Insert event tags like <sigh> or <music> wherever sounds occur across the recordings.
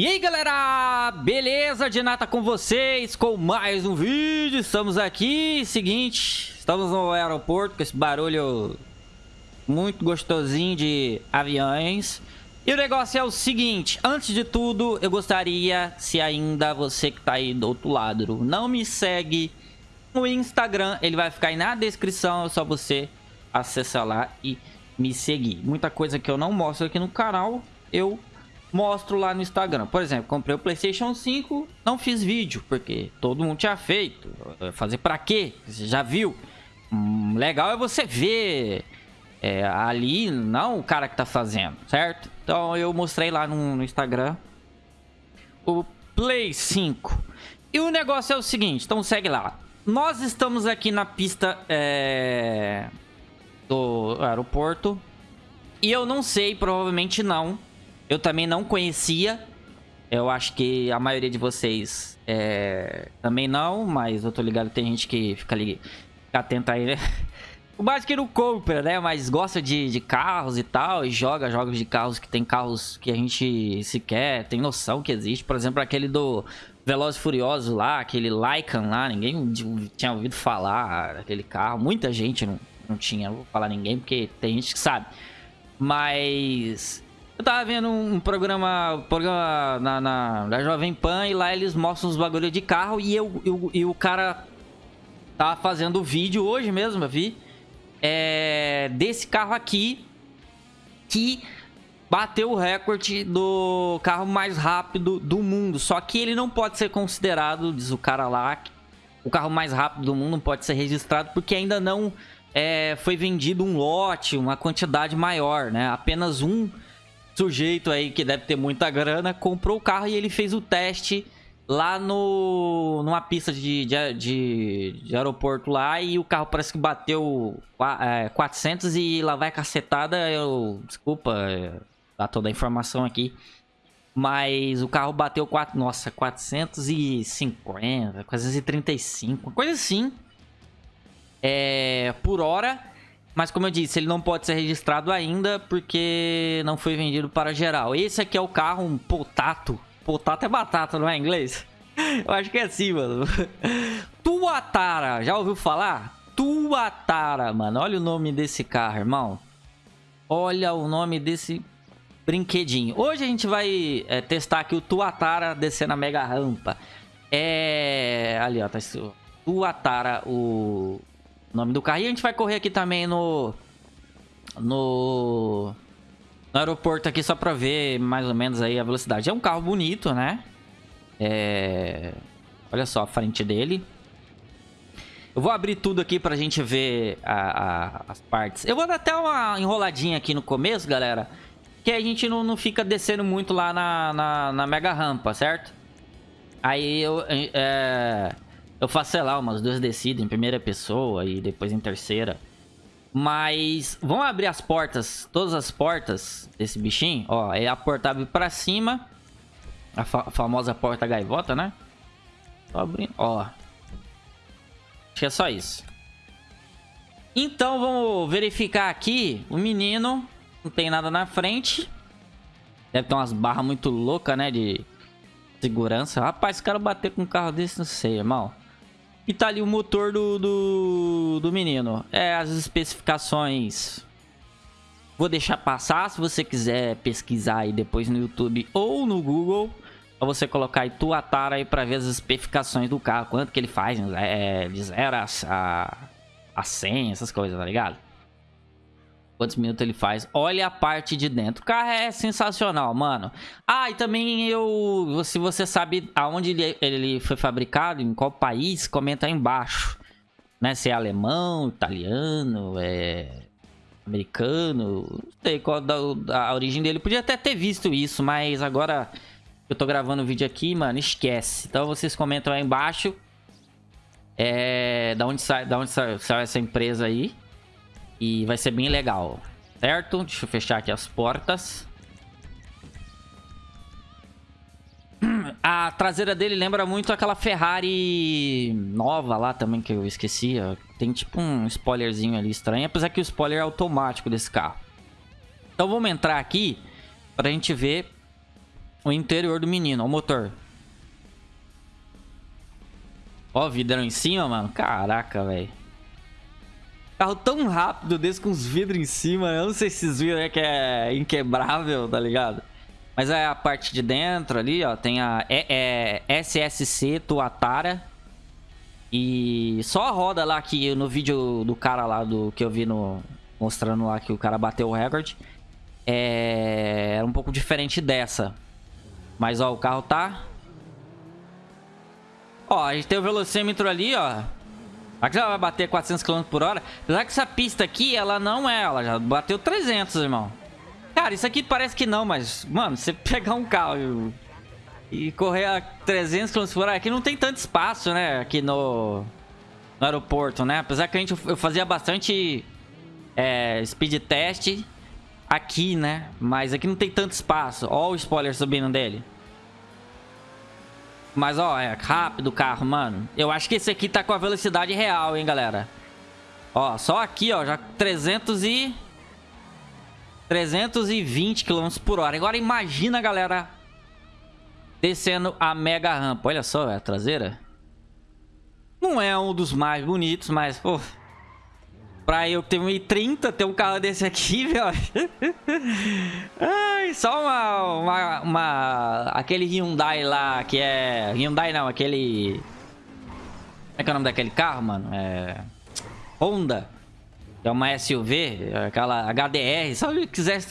E aí galera, beleza? De nata com vocês, com mais um vídeo, estamos aqui, seguinte, estamos no aeroporto com esse barulho muito gostosinho de aviões. E o negócio é o seguinte, antes de tudo, eu gostaria, se ainda você que tá aí do outro lado não me segue no Instagram, ele vai ficar aí na descrição, é só você acessar lá e me seguir. Muita coisa que eu não mostro aqui no canal, eu mostro lá no Instagram. Por exemplo, comprei o Playstation 5, não fiz vídeo, porque todo mundo tinha feito. Fazer pra quê? Você já viu? Hum, legal é você ver é, ali, não o cara que tá fazendo, certo? Então eu mostrei lá no, no Instagram o Play 5. E o negócio é o seguinte, então segue lá. Nós estamos aqui na pista é, do aeroporto. E eu não sei, provavelmente não, eu também não conhecia. Eu acho que a maioria de vocês é, também não, mas eu tô ligado tem gente que fica ali, fica atenta aí, né? <laughs> O básico que não compra, né? Mas gosta de, de carros e tal, e joga jogos de carros que tem carros que a gente sequer tem noção que existe. Por exemplo, aquele do Velozes Furiosos lá, aquele Lycan lá, ninguém tinha ouvido falar daquele carro. Muita gente não, não tinha, não vou falar ninguém, porque tem gente que sabe. Mas eu tava vendo um programa, programa na, na, na Jovem Pan e lá eles mostram os bagulho de carro e, eu, eu, e o cara tava fazendo vídeo hoje mesmo, eu vi, é, desse carro aqui que bateu o recorde do carro mais rápido do mundo. Só que ele não pode ser considerado, diz o cara lá, o carro mais rápido do mundo não pode ser registrado porque ainda não é, foi vendido um lote, uma quantidade maior, né? Apenas um sujeito aí que deve ter muita grana comprou o carro e ele fez o teste lá no numa pista de, de, de, de aeroporto lá e o carro parece que bateu é, 400 e lá vai cacetada, eu desculpa é, dar toda a informação aqui. Mas o carro bateu 4, nossa, 450, 435, coisa assim. É, por hora. Mas como eu disse, ele não pode ser registrado ainda porque não foi vendido para geral. Esse aqui é o carro, um potato. Potato é batata, não é em inglês? <laughs> Eu acho que é assim, mano. <laughs> Tuatara, já ouviu falar? Tuatara, mano. Olha o nome desse carro, irmão. Olha o nome desse brinquedinho. Hoje a gente vai é, testar aqui o Tuatara descendo a mega rampa. É... Ali, ó. Tá Tuatara, o nome do carro. E a gente vai correr aqui também no... No... No aeroporto aqui só pra ver mais ou menos aí a velocidade. É um carro bonito, né? É... Olha só a frente dele. Eu vou abrir tudo aqui pra gente ver a, a, as partes. Eu vou dar até uma enroladinha aqui no começo, galera. Que a gente não, não fica descendo muito lá na, na, na mega rampa, certo? Aí eu... É... Eu faço, sei lá, umas duas descidas em primeira pessoa e depois em terceira. Mas vamos abrir as portas, todas as portas desse bichinho. Ó, é a porta abre pra cima. A, fa famosa porta gaivota, né? Tô abrindo, ó. Acho que é só isso. Então vamos verificar aqui. O menino não tem nada na frente. Deve ter umas barras muito loucas, né? De segurança. Rapaz, esse cara bater com um carro desse, não sei, irmão. E tá ali o motor do, do, do menino. É, as especificações... Vou deixar passar, se você quiser pesquisar aí depois no YouTube ou no Google. Pra você colocar aí Tuatara aí pra ver as especificações do carro. Quanto que ele faz, é, de 0 a, a 100, essas coisas, tá ligado? Quantos minutos ele faz. Olha a parte de dentro. O carro é sensacional, mano. Ah, e também eu... Se você sabe aonde ele, foi fabricado, em qual país, comenta aí embaixo. Né? Se é alemão, italiano, é... Americano, não sei qual da, a origem dele. Podia até ter visto isso, mas agora eu tô gravando o vídeo aqui, mano, esquece. Então vocês comentam aí embaixo. É, da onde sai, da onde sai, sai essa empresa aí. E vai ser bem legal, certo? Deixa eu fechar aqui as portas. A traseira dele lembra muito aquela Ferrari nova lá também, que eu esqueci. Tem tipo um spoilerzinho ali estranho, apesar que o spoiler é automático desse carro. Então vamos entrar aqui pra gente ver o interior do menino. O motor. Ó vidrão em cima, mano. Caraca, velho. Carro tão rápido desse com os vidros em cima. Eu não sei se vocês viram, é que é inquebrável, tá ligado? Mas é a parte de dentro ali, ó. Tem a é, é SSC Tuatara. E só a roda lá que no vídeo do cara lá do que eu vi no mostrando lá que o cara bateu o recorde é, era um pouco diferente dessa. Mas ó, o carro tá Ó, a gente tem o velocímetro ali, ó. Aqui já vai bater 400 km por hora. Apesar que essa pista aqui, ela não é. Ela já bateu 300, irmão. Cara, isso aqui parece que não, mas... Mano, você <laughs> pegar um carro e, correr a 300 km por hora... Aqui não tem tanto espaço, né? Aqui no, no aeroporto, né? Apesar que a gente, eu fazia bastante é, speed test aqui, né? Mas aqui não tem tanto espaço. Ó o spoiler subindo dele. Mas, ó, é rápido o carro, mano. Eu acho que esse aqui tá com a velocidade real, hein, galera. Ó, só aqui, ó, já 300 e... 320 km por hora. Agora imagina, galera, descendo a mega rampa. Olha só, é a traseira. Não é um dos mais bonitos, mas, pô... Pra eu tenho 1,30 ter um carro desse aqui, <laughs> velho. Ai, só uma, uma, uma, Aquele Hyundai lá, que é... Hyundai não, aquele... Como é que é o nome daquele carro, mano? É... Honda. É uma SUV, aquela HDR. Se eu quisesse,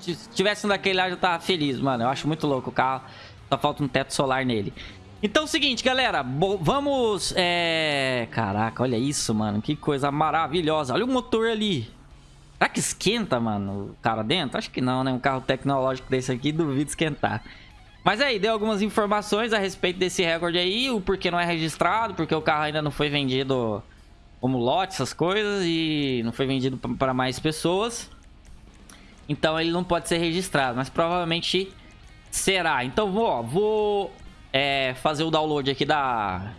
se tivesse um daquele lá, eu tava feliz, mano. Eu acho muito louco o carro. Só falta um teto solar nele. Então é o seguinte, galera, vamos... É... Caraca, olha isso, mano, que coisa maravilhosa. Olha o motor ali. Será que esquenta, mano, o cara dentro? Acho que não, né? Um carro tecnológico desse aqui, duvido esquentar. Mas aí, deu algumas informações a respeito desse recorde aí, o porquê não é registrado, porque o carro ainda não foi vendido como lote, essas coisas, e não foi vendido para mais pessoas. Então ele não pode ser registrado, mas provavelmente será. Então vou, ó, vou é, fazer o download aqui da...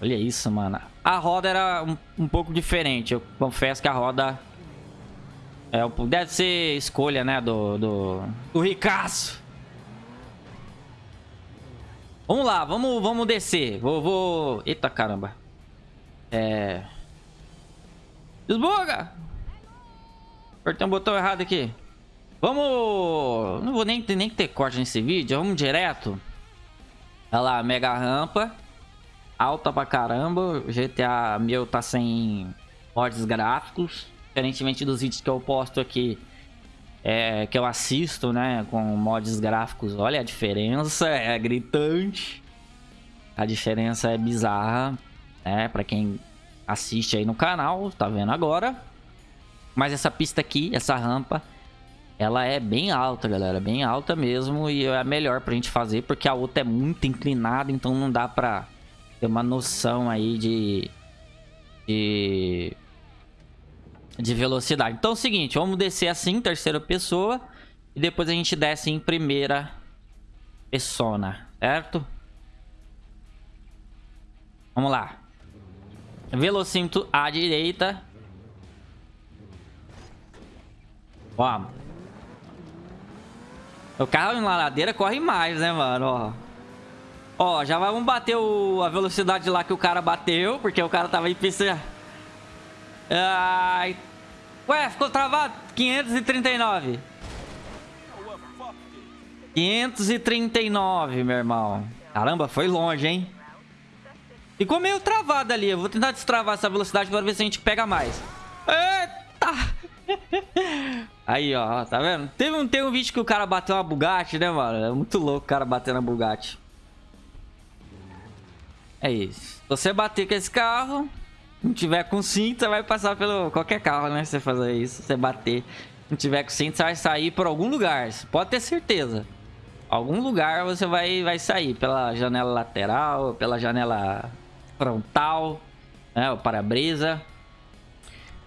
Olha isso, mano. A roda era um, um pouco diferente. Eu confesso que a roda... É, deve ser escolha, né, do, do, do Ricaço. Vamos lá, vamos, vamos descer. Vou, vou... Eita, caramba. É... Desbuga! Apertei um botão errado aqui. Vamos... Não vou nem, nem ter corte nesse vídeo. Vamos direto. Olha lá, mega rampa. Alta pra caramba. GTA meu tá sem mods gráficos. Diferentemente dos vídeos que eu posto aqui. É, que eu assisto, né? Com mods gráficos. Olha a diferença. É gritante. A diferença é bizarra. Né? Pra quem assiste aí no canal. Tá vendo agora. Mas essa pista aqui, essa rampa ela é bem alta, galera. Bem alta mesmo. E é a melhor pra gente fazer. Porque a outra é muito inclinada. Então não dá pra ter uma noção aí de... De... De velocidade. Então é o seguinte. Vamos descer assim, terceira pessoa. E depois a gente desce em primeira persona. Certo? Vamos lá. Velocímetro à direita. Vamos. O carro em ladeira corre mais, né, mano? Ó, Ó já vamos bater o, a velocidade lá que o cara bateu, porque o cara tava em pista... Ai... Ué, ficou travado? 539. 539, meu irmão. Caramba, foi longe, hein? Ficou meio travado ali. Eu vou tentar destravar essa velocidade para ver se a gente pega mais. Eita! <laughs> Aí, ó, tá vendo? Teve um, teve um vídeo que o cara bateu uma Bugatti, né, mano? É muito louco o cara bater na Bugatti. É isso. Você bater com esse carro, não tiver com cinto, você vai passar pelo qualquer carro, né? Você fazer isso, você bater. Não tiver com cinto, você vai sair por algum lugar. Você pode ter certeza. Algum lugar você vai, vai sair. Pela janela lateral, pela janela frontal, né? O para-brisa.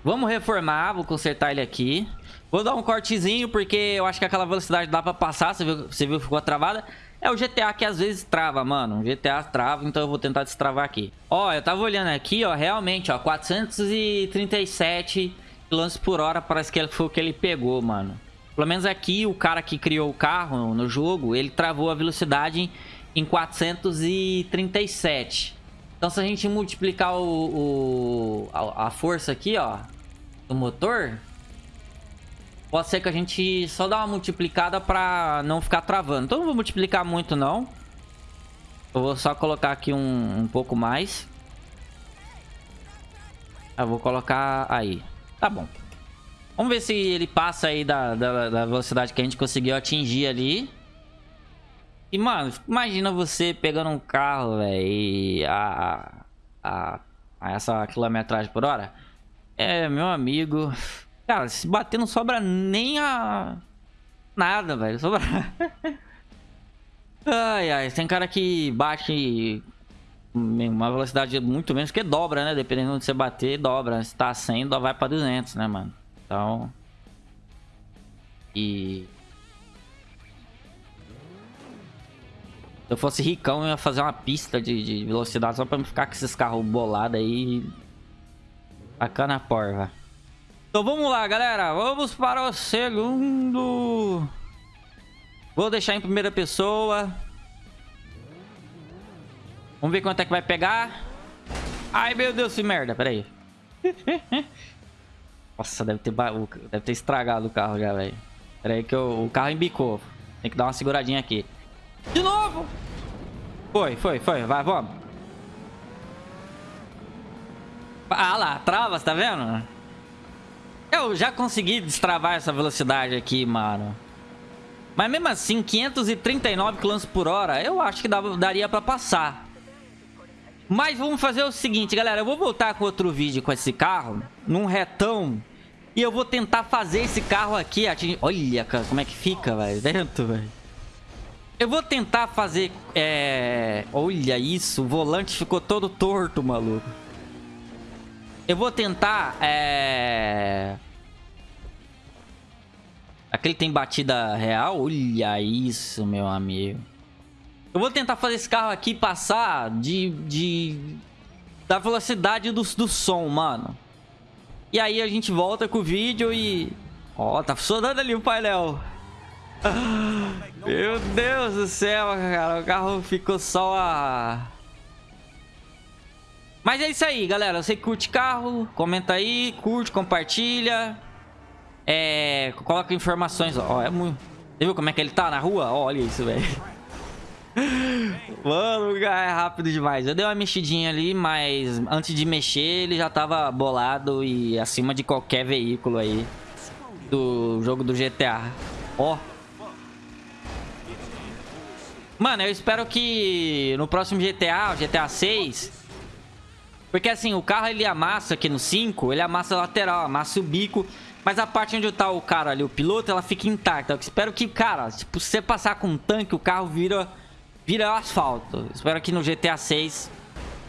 Vamos reformar, vou consertar ele aqui. Vou dar um cortezinho, porque eu acho que aquela velocidade dá pra passar. Você viu, você viu que ficou travada? É o GTA que às vezes trava, mano. O GTA trava, então eu vou tentar destravar aqui. Ó, eu tava olhando aqui, ó. Realmente, ó. 437 km por hora parece que foi o que ele pegou, mano. Pelo menos aqui, o cara que criou o carro no jogo, ele travou a velocidade em 437. Então, se a gente multiplicar o, o a, a, força aqui, ó, do motor, pode ser que a gente só dá uma multiplicada pra não ficar travando. Então, não vou multiplicar muito, não. Eu vou só colocar aqui um, um pouco mais. Eu vou colocar aí. Tá bom. Vamos ver se ele passa aí da, da, da velocidade que a gente conseguiu atingir ali. E, mano, imagina você pegando um carro, velho, a, a, a, essa quilometragem por hora. É, meu amigo... Cara, se bater não sobra nem a... Nada, velho. Sobra... <laughs> ai, ai. Tem cara que bate uma velocidade muito menos, que dobra, né? Dependendo de você bater, dobra. Se tá 100, vai pra 200, né, mano? Então... E... Se eu fosse ricão, eu ia fazer uma pista de, de velocidade só pra não ficar com esses carros bolados aí. Bacana porra. Então vamos lá, galera. Vamos para o segundo. Vou deixar em primeira pessoa. Vamos ver quanto é que vai pegar. Ai, meu Deus, que merda. Pera aí. <laughs> Nossa, deve ter, deve ter estragado o carro já, velho. Pera aí que eu... o carro embicou. Tem que dar uma seguradinha aqui. De novo! Foi, foi, foi. Vai, vamos. Ah lá, travas, tá vendo? Eu já consegui destravar essa velocidade aqui, mano. Mas mesmo assim, 539 km por hora, eu acho que daria pra passar. Mas vamos fazer o seguinte, galera. Eu vou voltar com outro vídeo com esse carro, num retão. E eu vou tentar fazer esse carro aqui atingir... Olha, cara, como é que fica, velho. Dentro, velho. Eu vou tentar fazer... É... Olha isso, o volante ficou todo torto, maluco. Eu vou tentar... É... Aquele tem batida real? Olha isso, meu amigo. Eu vou tentar fazer esse carro aqui passar de... de da velocidade do, do som, mano. E aí a gente volta com o vídeo e... Ó, oh, tá funcionando ali o painel. Meu Deus do céu, cara. O carro ficou só a... Mas é isso aí, galera. Você curte carro, comenta aí, curte, compartilha. É... Coloca informações. Ó, é muito... Você viu como é que ele tá na rua? Olha isso, velho. Mano, é rápido demais. Eu dei uma mexidinha ali, mas antes de mexer, ele já tava bolado e acima de qualquer veículo aí do jogo do GTA. Ó, Mano, eu espero que no próximo GTA, GTA 6... Porque assim, o carro ele amassa aqui no 5, ele amassa a lateral, amassa o bico. Mas a parte onde tá o cara ali, o piloto, ela fica intacta. Eu espero que, cara, tipo, se você passar com um tanque, o carro vira, vira asfalto. Eu espero que no GTA 6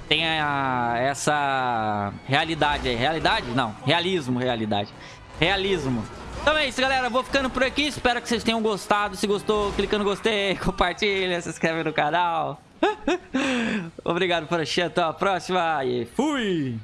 tenha essa realidade aí. Realidade? Não, realismo, realidade. Realismo. Então é isso, galera. Vou ficando por aqui. Espero que vocês tenham gostado. Se gostou, clica no gostei, <laughs> compartilha, se inscreve no canal. <laughs> Obrigado por assistir. Até a próxima e fui!